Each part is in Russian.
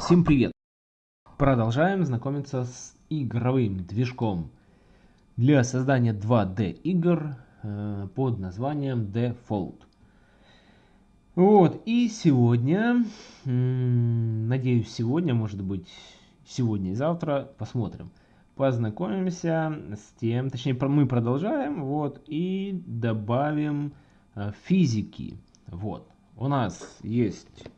Всем привет! Продолжаем знакомиться с игровым движком для создания 2D игр э, под названием Default. Вот, и сегодня, надеюсь сегодня, может быть сегодня и завтра, посмотрим. Познакомимся с тем, точнее мы продолжаем, вот, и добавим э, физики. Вот, у нас есть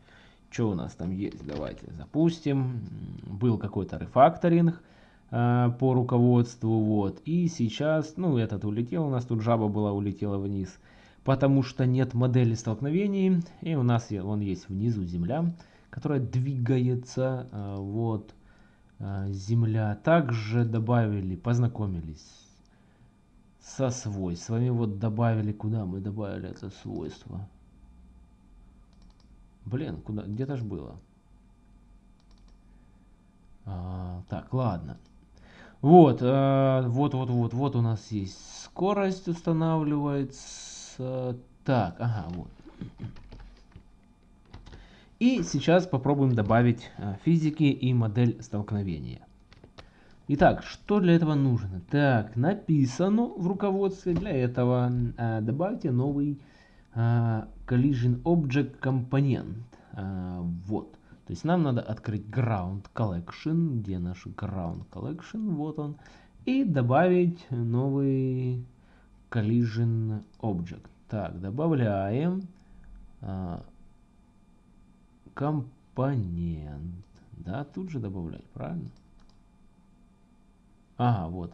что у нас там есть? Давайте запустим. Был какой-то рефакторинг э, по руководству. Вот. И сейчас, ну этот улетел, у нас тут жаба была, улетела вниз. Потому что нет модели столкновений. И у нас он есть внизу земля, которая двигается. Э, вот. Э, земля. Также добавили, познакомились со свойствами. Вот добавили, куда мы добавили это свойство? Блин, куда? Где-то ж было. А, так, ладно. Вот, а, вот, вот, вот, вот у нас есть скорость устанавливается. Так, ага, вот. И сейчас попробуем добавить а, физики и модель столкновения. Итак, что для этого нужно? Так, написано в руководстве для этого. А, добавьте новый collision object компонент. А, вот. То есть нам надо открыть ground collection. Где наш ground collection? Вот он. И добавить новый collision object. Так, добавляем а, компонент. Да, тут же добавлять, правильно? Ага, вот.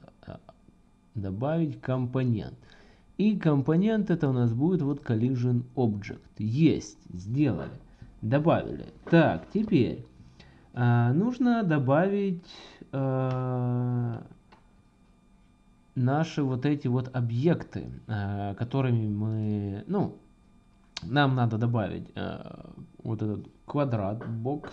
Добавить компонент. И компонент это у нас будет вот collision object. Есть, сделали, добавили. Так, теперь а, нужно добавить а, наши вот эти вот объекты, а, которыми мы, ну, нам надо добавить а, вот этот квадрат, бокс.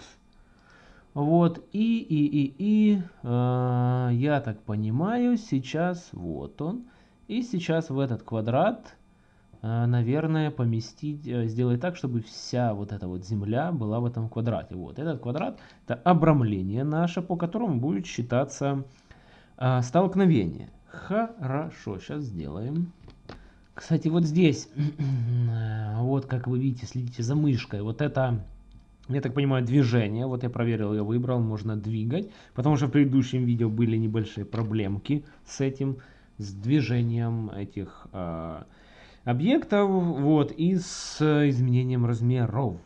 Вот, и, и, и, и, э, я так понимаю, сейчас вот он. И сейчас в этот квадрат, э, наверное, поместить, э, сделать так, чтобы вся вот эта вот земля была в этом квадрате. Вот этот квадрат это обрамление наше, по которому будет считаться э, столкновение. Хорошо, сейчас сделаем. Кстати, вот здесь, вот как вы видите, следите за мышкой, вот это, я так понимаю, движение, вот я проверил, я выбрал, можно двигать, потому что в предыдущем видео были небольшие проблемки с этим с движением этих э, объектов вот, и с изменением размеров.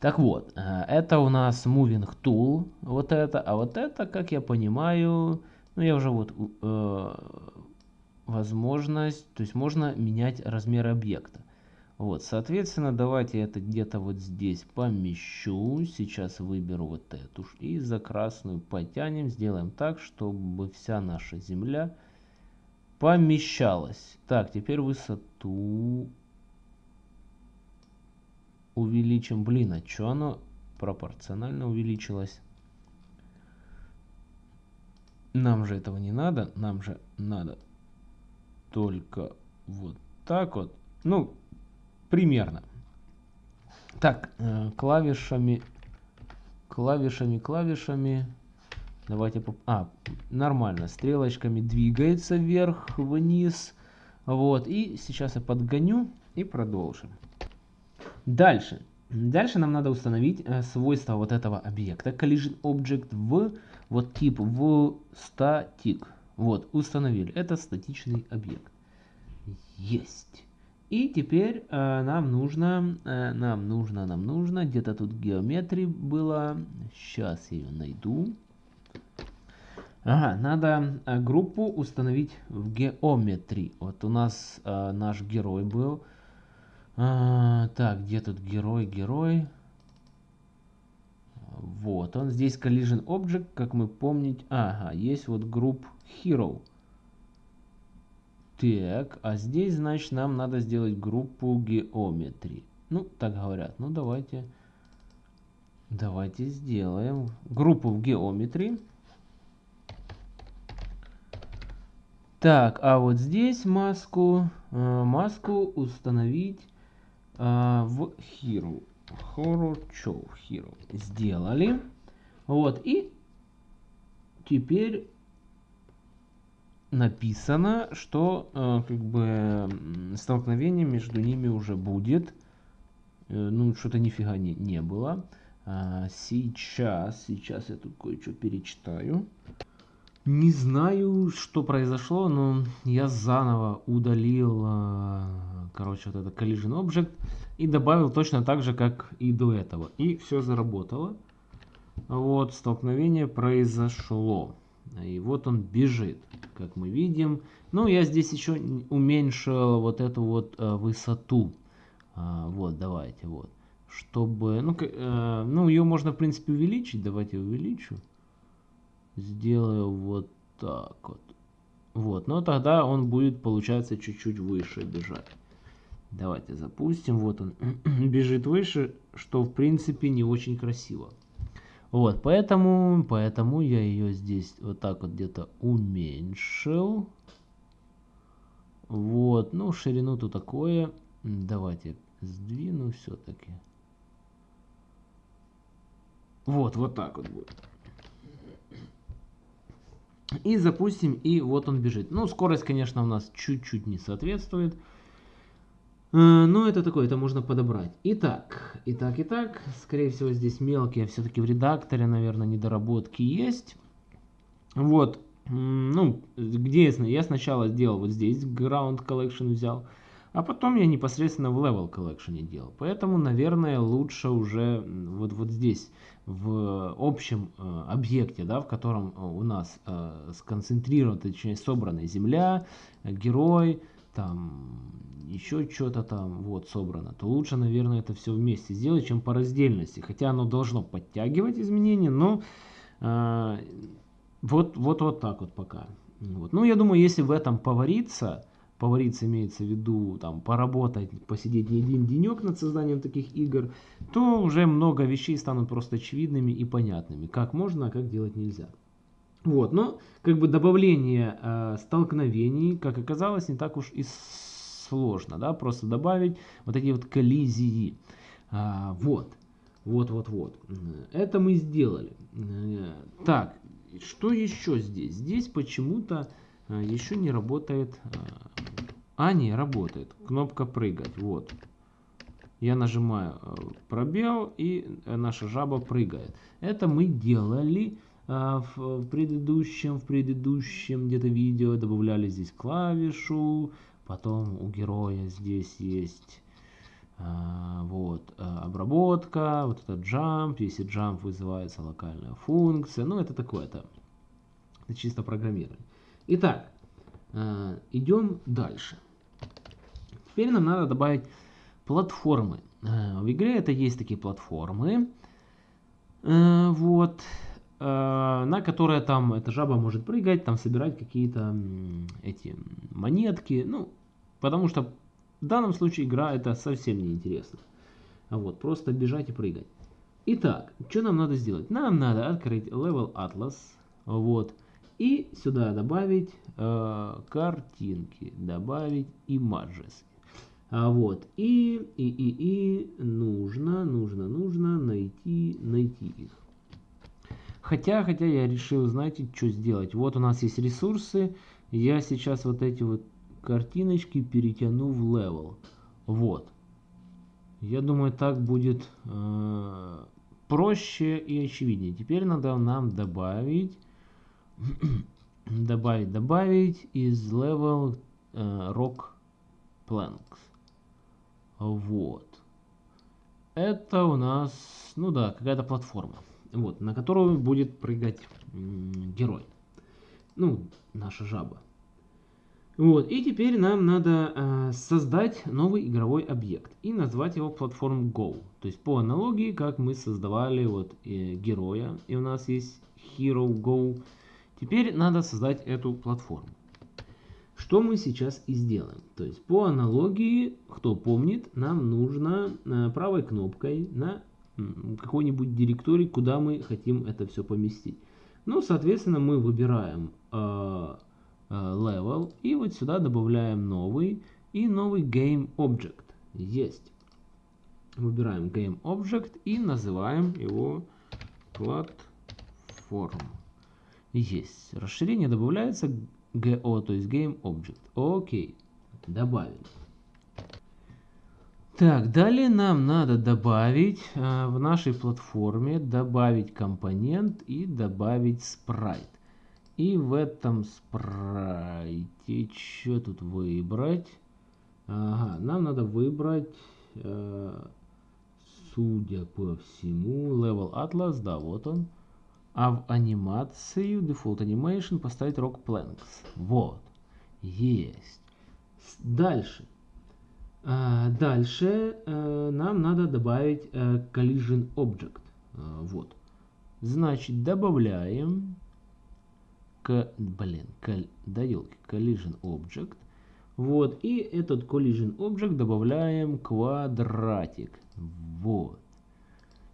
Так вот, э, это у нас Moving Tool, вот это, а вот это, как я понимаю, ну я уже вот э, возможность, то есть можно менять размер объекта. Вот, соответственно, давайте это где-то вот здесь помещу. Сейчас выберу вот эту и за красную потянем, сделаем так, чтобы вся наша земля помещалось. Так, теперь высоту увеличим. Блин, а что оно пропорционально увеличилось? Нам же этого не надо. Нам же надо только вот так вот. Ну, примерно. Так, э, клавишами, клавишами, клавишами. Давайте... Поп... А, нормально. Стрелочками двигается вверх-вниз. Вот. И сейчас я подгоню и продолжим. Дальше. Дальше нам надо установить э, свойства вот этого объекта. Collision Object в вот тип в static. Вот, установили. Это статичный объект. Есть. И теперь э, нам нужно, э, нам нужно, нам нужно, где-то тут геометрии было. Сейчас я ее найду. Ага, надо а, группу установить в геометрии. Вот у нас а, наш герой был. А, так, где тут герой, герой? Вот, он здесь collision object, как мы помнить. Ага, есть вот групп hero. Так, а здесь, значит, нам надо сделать группу геометрии. Ну, так говорят. Ну, давайте, давайте сделаем группу в геометрии. Так, а вот здесь маску, э, маску установить э, в Hero. Hero Show Hero. Сделали. Вот, и теперь написано, что э, как бы столкновение между ними уже будет. Э, ну, что-то нифига не, не было. А, сейчас, сейчас я тут кое-что перечитаю. Не знаю, что произошло, но я заново удалил, э, короче, вот это collision object и добавил точно так же, как и до этого. И все заработало. Вот, столкновение произошло. И вот он бежит, как мы видим. Ну, я здесь еще уменьшил вот эту вот э, высоту. А, вот, давайте, вот. Чтобы, ну, э, ну, ее можно, в принципе, увеличить. Давайте увеличу. Сделаю вот так вот. Вот, но тогда он будет, получается, чуть-чуть выше бежать. Давайте запустим. Вот он бежит выше, что, в принципе, не очень красиво. Вот, поэтому, поэтому я ее здесь вот так вот где-то уменьшил. Вот, ну, ширину-то такое. Давайте сдвину все-таки. Вот, вот так вот будет. И запустим, и вот он бежит. Ну, скорость, конечно, у нас чуть-чуть не соответствует. Э, но это такое, это можно подобрать. Итак, итак, итак, скорее всего здесь мелкие все-таки в редакторе, наверное, недоработки есть. Вот, ну, где я, я сначала сделал вот здесь, Ground Collection взял, а потом я непосредственно в Level Collection делал. Поэтому, наверное, лучше уже вот, вот здесь, в общем э, объекте, да, в котором у нас э, сконцентрирована, точнее, собрана земля, герой, там еще что-то там вот собрано, то лучше, наверное, это все вместе сделать, чем по раздельности. Хотя оно должно подтягивать изменения, но э, вот, вот, вот так вот пока. Вот. Ну, я думаю, если в этом повариться, повариться имеется в виду, там, поработать, посидеть не один денек над созданием таких игр, то уже много вещей станут просто очевидными и понятными, как можно, а как делать нельзя. Вот, но как бы добавление э, столкновений, как оказалось, не так уж и сложно, да, просто добавить вот такие вот коллизии. А, вот, вот, вот, вот. Это мы сделали. Э, так, что еще здесь? Здесь почему-то э, еще не работает... Э, а, не, работает. Кнопка прыгать, вот. Я нажимаю пробел, и наша жаба прыгает. Это мы делали а, в предыдущем, в предыдущем где-то видео добавляли здесь клавишу, потом у героя здесь есть вот обработка, вот этот jump, если jump вызывается локальная функция, ну это такое-то, это чисто программирование. Итак, идем дальше. Теперь нам надо добавить платформы. В игре это есть такие платформы. Вот. Э, на которое там эта жаба может прыгать, там собирать какие-то эти монетки, ну, потому что в данном случае игра это совсем не интересно. Вот, просто бежать и прыгать. Итак, что нам надо сделать? Нам надо открыть Level Atlas, вот, и сюда добавить э, картинки, добавить images. А вот, и, и, и, и нужно, нужно, нужно найти, найти их. Хотя, хотя я решил, знаете, что сделать. Вот у нас есть ресурсы. Я сейчас вот эти вот картиночки перетяну в level. Вот. Я думаю, так будет э, проще и очевиднее. Теперь надо нам добавить, добавить, добавить из level э, rock planks. Вот. Это у нас, ну да, какая-то платформа вот, на которую будет прыгать герой. Ну, наша жаба. Вот, и теперь нам надо э, создать новый игровой объект и назвать его платформ Go. То есть по аналогии, как мы создавали вот э, героя, и у нас есть Hero Go. Теперь надо создать эту платформу. Что мы сейчас и сделаем. То есть по аналогии, кто помнит, нам нужно э, правой кнопкой на какой-нибудь директорий, куда мы хотим это все поместить. Ну, соответственно, мы выбираем э, э, level и вот сюда добавляем новый и новый game object. Есть. Выбираем game object и называем его платформ. Есть. Расширение добавляется GO, то есть Game Object. Окей. Добавили. Так, далее нам надо добавить э, в нашей платформе, добавить компонент и добавить спрайт. И в этом спрайте, что тут выбрать? Ага, нам надо выбрать, э, судя по всему, Level Atlas, да, вот он. А в анимацию, Default Animation, поставить Rock Planks. Вот, есть. Дальше. А, дальше а, нам надо добавить а, collision object. А, вот. Значит, добавляем к, блин, кол, да елки, collision object. Вот, и этот collision object добавляем квадратик. Вот.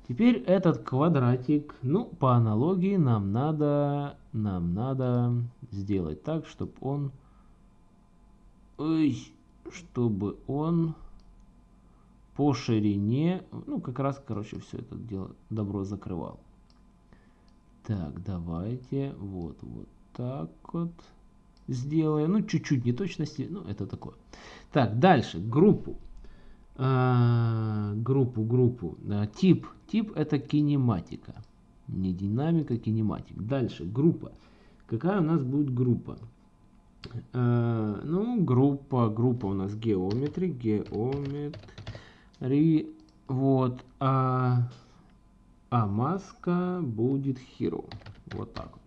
Теперь этот квадратик, ну, по аналогии нам надо, нам надо сделать так, чтобы он, ой, чтобы он по ширине, ну, как раз, короче, все это дело, добро закрывал. Так, давайте, вот, вот так вот сделаем. Ну, чуть-чуть неточности, ну, это такое. Так, дальше, группу. А, группу, группу. А, тип. Тип это кинематика. Не динамика, кинематик. Дальше, группа. Какая у нас будет группа? А, ну, группа, группа у нас геометри, геометри. Вот. А, а маска будет hero. Вот так вот.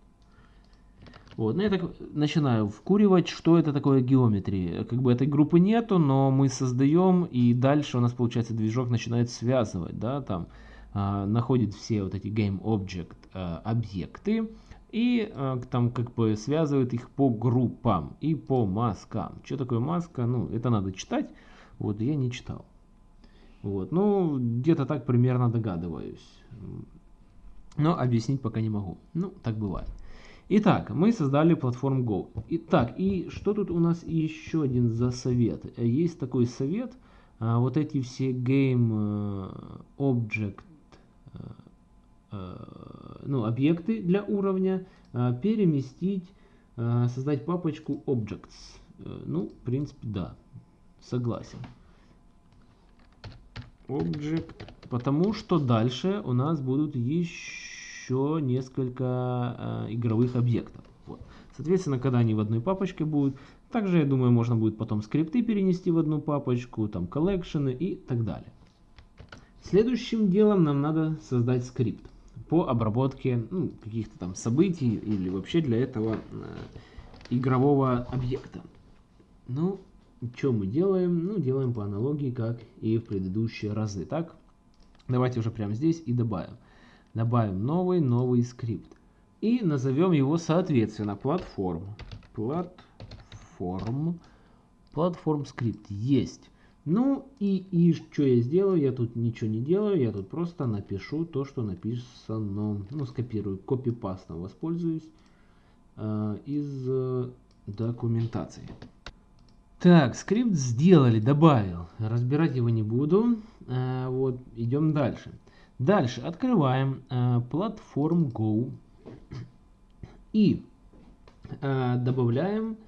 Вот, ну я так начинаю вкуривать, что это такое геометрия. Как бы этой группы нету, но мы создаем, и дальше у нас, получается, движок начинает связывать, да, там, а, находит все вот эти game object а, объекты, и а, там как бы связывает их по группам и по маскам. Что такое маска? Ну, это надо читать, вот, я не читал. Вот, ну, где-то так примерно догадываюсь. Но объяснить пока не могу. Ну, так бывает. Итак, мы создали платформу Go. Итак, и что тут у нас еще один за совет? Есть такой совет, а, вот эти все game э, object, э, э, ну, объекты для уровня переместить, создать папочку objects. Ну, в принципе, да, согласен. Object, потому что дальше у нас будут еще еще несколько э, игровых объектов. Вот. Соответственно, когда они в одной папочке будут, также, я думаю, можно будет потом скрипты перенести в одну папочку, там коллекшены и так далее. Следующим делом нам надо создать скрипт по обработке ну, каких-то там событий или вообще для этого э, игрового объекта. Ну, что мы делаем? Ну, делаем по аналогии, как и в предыдущие разы. Так, давайте уже прямо здесь и добавим. Добавим новый, новый скрипт. И назовем его соответственно платформ. Платформ. Платформ скрипт есть. Ну и, и что я сделаю? Я тут ничего не делаю. Я тут просто напишу то, что написано. Ну, скопирую. Копипастом воспользуюсь э, из э, документации. Так, скрипт сделали, добавил. Разбирать его не буду. Э, вот, идем дальше. Дальше открываем э, платформ Go и э, добавляем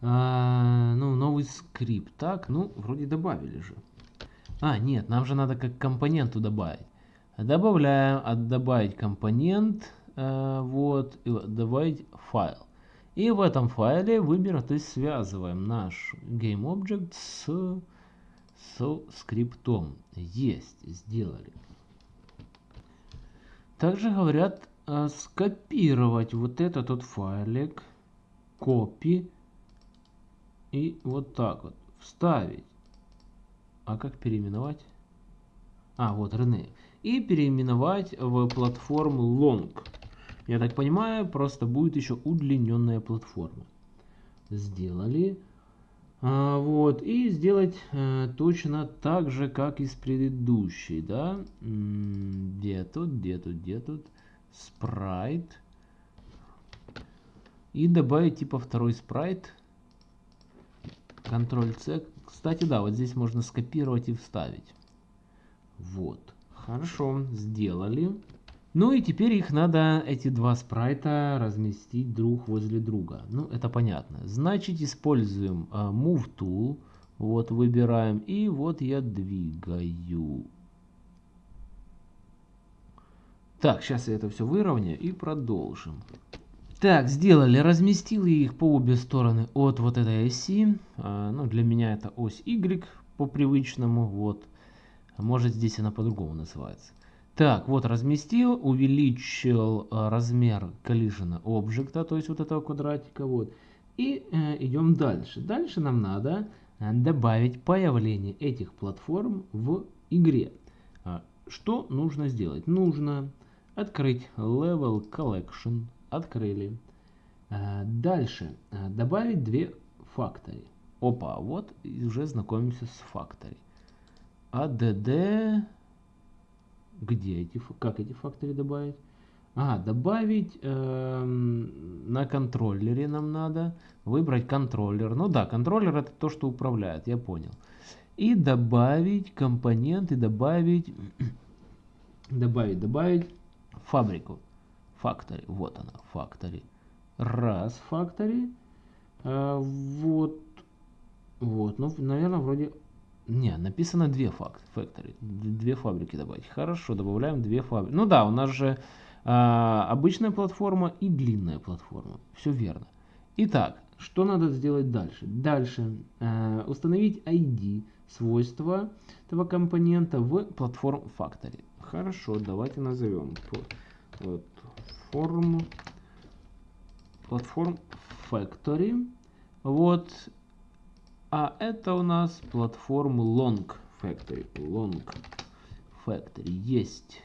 э, ну, новый скрипт. Так, ну, вроде добавили же. А, нет, нам же надо как компоненту добавить. Добавляем, а добавить компонент, э, вот, и добавить файл. И в этом файле выбираем, то есть связываем наш GameObject с, с скриптом. Есть, сделали. Также говорят э, скопировать вот этот вот файлик, копи и вот так вот вставить. А как переименовать? А, вот Рене. И переименовать в платформу Long. Я так понимаю, просто будет еще удлиненная платформа. Сделали. А, вот, и сделать а, точно так же, как и с предыдущей, да. Где тут, где тут, где тут? Спрайт. И добавить типа второй спрайт. Ctrl-C. Кстати, да, вот здесь можно скопировать и вставить. Вот. Хорошо, сделали. Ну и теперь их надо, эти два спрайта, разместить друг возле друга. Ну, это понятно. Значит, используем uh, Move Tool. Вот, выбираем. И вот я двигаю. Так, сейчас я это все выровняю и продолжим. Так, сделали, разместил я их по обе стороны от вот этой оси. А, ну, для меня это ось Y по привычному, вот. Может здесь она по-другому называется. Так, вот разместил, увеличил а, размер collision объекта, то есть вот этого квадратика, вот. И э, идем дальше. Дальше нам надо э, добавить появление этих платформ в игре. А, что нужно сделать? Нужно открыть Level Collection, открыли. А, дальше а, добавить две факторы. Опа, вот уже знакомимся с факторы. ADD, где эти, как эти факторы добавить? А, добавить э, на контроллере нам надо. Выбрать контроллер. Ну да, контроллер это то, что управляет, я понял. И добавить компоненты, добавить, добавить, добавить фабрику. Factory. Вот она, Factory. Раз, Factory. А, вот. Вот. Ну, наверное, вроде... Не, написано две факт, factory. Две фабрики добавить. Хорошо, добавляем две фабрики. Ну да, у нас же а, обычная платформа и длинная платформа. Все верно. Итак, что надо сделать дальше? Дальше а, установить ID, свойства этого компонента в платформ Factory. Хорошо, давайте назовем. Платформ, платформ Factory. Вот. А это у нас платформа Long Factory. Long Factory. Есть.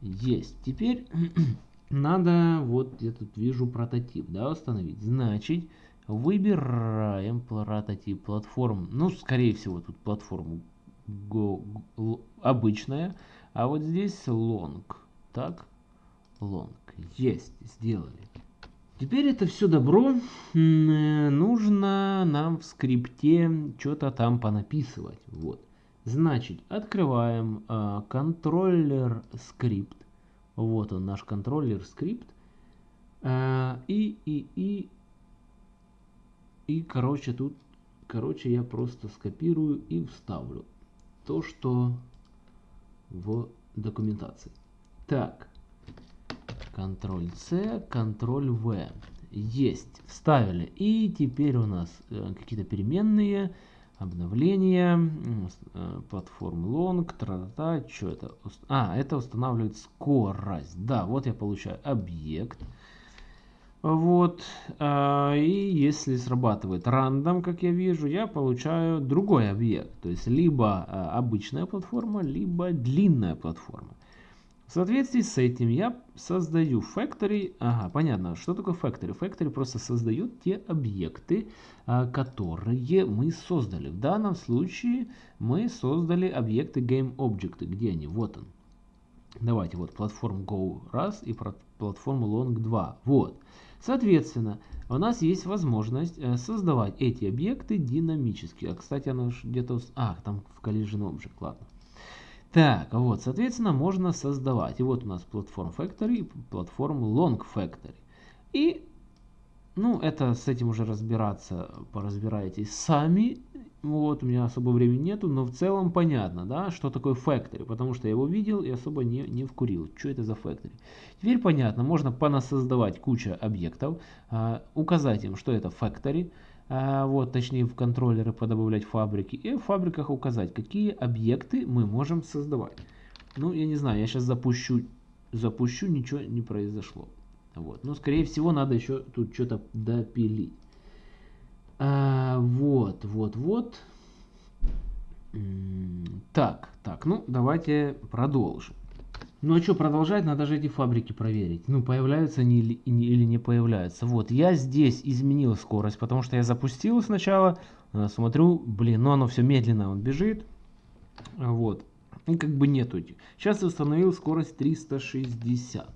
Есть. Теперь надо, вот я тут вижу прототип, да, установить. Значит, выбираем прототип платформ. Ну, скорее всего, тут платформа Go, Go, обычная. А вот здесь Long. Так long. Есть, сделали. Теперь это все добро э, нужно нам в скрипте что-то там понаписывать. Вот. Значит, открываем э, контроллер скрипт. Вот он, наш контроллер скрипт. Э, и, и, и, и, короче, тут, короче, я просто скопирую и вставлю то, что в документации. Так, Ctrl-C, Ctrl-V. Есть. Вставили. И теперь у нас э, какие-то переменные. Обновления. Э, платформ long. Тра-та. Что это? А, это устанавливает скорость. Да, вот я получаю объект. Вот. А, и если срабатывает рандом, как я вижу, я получаю другой объект. То есть либо а, обычная платформа, либо длинная платформа. В соответствии с этим я создаю factory. Ага, понятно, что такое factory. Factory просто создает те объекты, а, которые мы создали. В данном случае мы создали объекты GameObject. Где они? Вот он. Давайте, вот платформ Go раз и платформу Long 2. Вот. Соответственно, у нас есть возможность э, создавать эти объекты динамически. А, кстати, она где-то... А, там в Collision Object, ладно. Так, вот, соответственно, можно создавать. И вот у нас платформ Factory и платформ Long Factory. И, ну, это с этим уже разбираться, поразбираетесь сами. Вот, у меня особо времени нету, но в целом понятно, да, что такое Factory. Потому что я его видел и особо не, не вкурил. Что это за Factory? Теперь понятно, можно понасоздавать кучу объектов, а, указать им, что это Factory, вот, точнее в контроллеры подобавлять фабрики и в фабриках указать, какие объекты мы можем создавать. Ну, я не знаю, я сейчас запущу, запущу, ничего не произошло. Вот, но скорее всего надо еще тут что-то допилить. А, вот, вот, вот. Так, так, ну давайте продолжим. Ну а что продолжать, надо же эти фабрики проверить. Ну появляются они или, или не появляются. Вот, я здесь изменил скорость, потому что я запустил сначала, э, смотрю, блин, ну оно все медленно, он бежит. Вот, и как бы нету. Сейчас я установил скорость 360.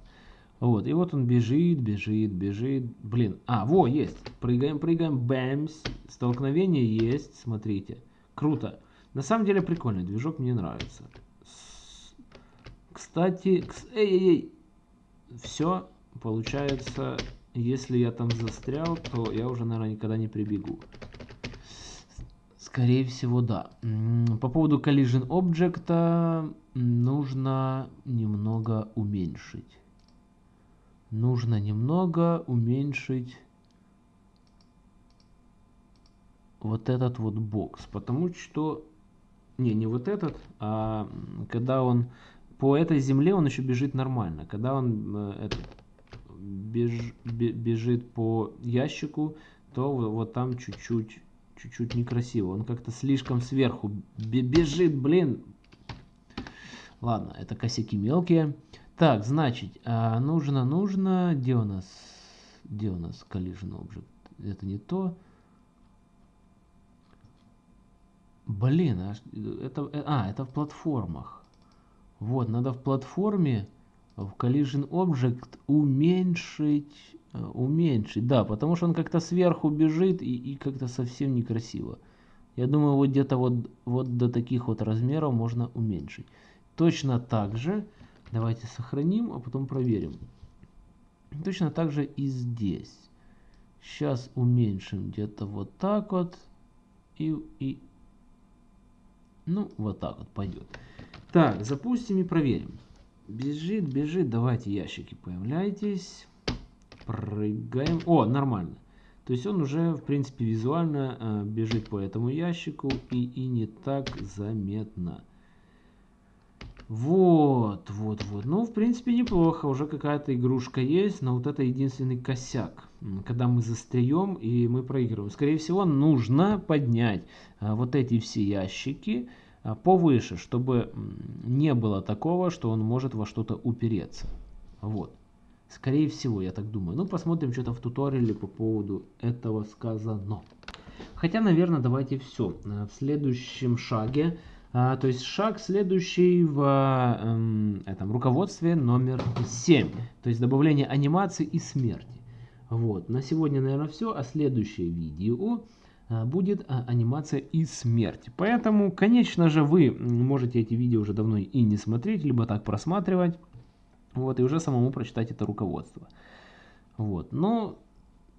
Вот, и вот он бежит, бежит, бежит. Блин, а, во, есть. Прыгаем, прыгаем, бэмс. Столкновение есть, смотрите. Круто. На самом деле прикольный движок, мне нравится. Кстати, кс... эй-эй-эй, все, получается, если я там застрял, то я уже, наверное, никогда не прибегу. Скорее всего, да. По поводу collision object нужно немного уменьшить. Нужно немного уменьшить вот этот вот бокс. Потому что... Не, не вот этот, а когда он по этой земле он еще бежит нормально. Когда он э, этот, беж, бежит по ящику, то вот там чуть-чуть чуть-чуть некрасиво. Он как-то слишком сверху бежит, блин. Ладно, это косяки мелкие. Так, значит, а нужно, нужно... Где у нас... Где у нас collision object? Это не то. Блин, а это... А, это в платформах. Вот, надо в платформе в collision object уменьшить, э, уменьшить, да, потому что он как-то сверху бежит и, и как-то совсем некрасиво. Я думаю, вот где-то вот, вот до таких вот размеров можно уменьшить. Точно так же, давайте сохраним, а потом проверим. Точно так же и здесь. Сейчас уменьшим где-то вот так вот. И, и, ну, вот так вот пойдет. Так, запустим и проверим. Бежит, бежит. Давайте ящики появляйтесь. Прыгаем. О, нормально. То есть он уже, в принципе, визуально э, бежит по этому ящику и, и не так заметно. Вот, вот, вот. Ну, в принципе, неплохо. Уже какая-то игрушка есть, но вот это единственный косяк. Когда мы застреем и мы проигрываем. Скорее всего, нужно поднять э, вот эти все ящики. А, повыше, чтобы не было такого, что он может во что-то упереться. Вот. Скорее всего, я так думаю. Ну, посмотрим, что-то в туториале по поводу этого сказано. Хотя, наверное, давайте все. Э, в следующем шаге, а, то есть шаг следующий в эм, этом руководстве номер 7. То есть добавление анимации и смерти. Вот. На сегодня, наверное, все. А следующее видео будет а, анимация и смерть. Поэтому, конечно же, вы можете эти видео уже давно и не смотреть, либо так просматривать, вот, и уже самому прочитать это руководство. Вот, но,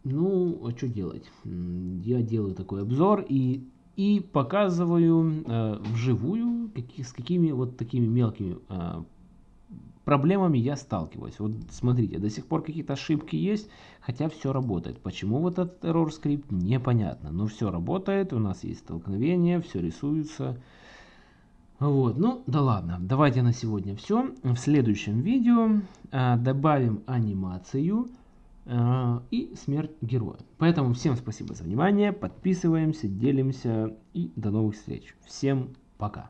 ну, а что делать? Я делаю такой обзор и, и показываю э, вживую, каких, с какими вот такими мелкими э, проблемами я сталкиваюсь. Вот смотрите, до сих пор какие-то ошибки есть, хотя все работает. Почему вот этот error скрипт, непонятно. Но все работает, у нас есть столкновение, все рисуется. Вот, ну да ладно, давайте на сегодня все. В следующем видео а, добавим анимацию а, и смерть героя. Поэтому всем спасибо за внимание, подписываемся, делимся и до новых встреч. Всем пока.